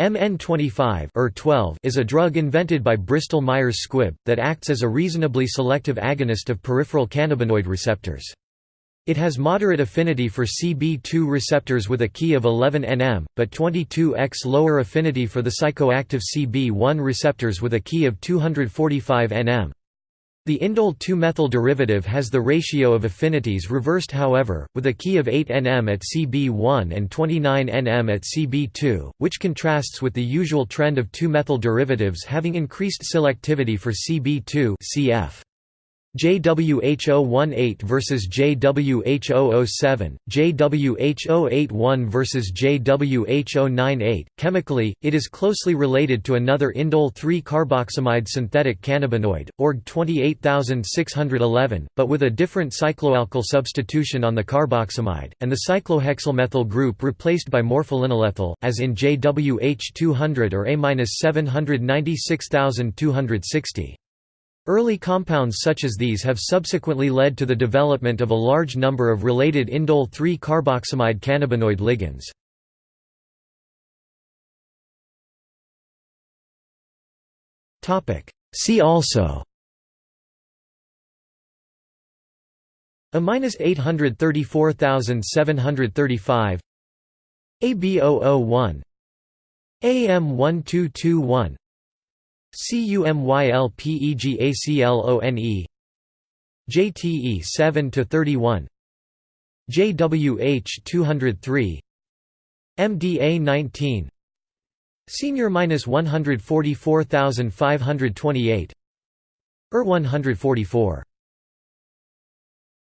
MN25 ER12 is a drug invented by Bristol Myers Squibb, that acts as a reasonably selective agonist of peripheral cannabinoid receptors. It has moderate affinity for CB2 receptors with a Ki of 11 nm, but 22x lower affinity for the psychoactive CB1 receptors with a Ki of 245 nm. The indole 2-methyl derivative has the ratio of affinities reversed however, with a key of 8 nm at Cb1 and 29 nm at Cb2, which contrasts with the usual trend of 2-methyl derivatives having increased selectivity for Cb2 cf. JWH018 versus JWH007, JWH081 versus JWH098. Chemically, it is closely related to another indole 3 carboxamide synthetic cannabinoid, ORG 28611, but with a different cycloalkyl substitution on the carboxamide, and the cyclohexylmethyl group replaced by morpholinolethyl, as in JWH200 or A-796260. Early compounds such as these have subsequently led to the development of a large number of related indole 3-carboxamide cannabinoid ligands. See also A minus 834735 AB001 AM1221 CUMYLPEGACLONE JTE 7 to 31 JWH 203 MDA 19 Senior minus 144528 ER 144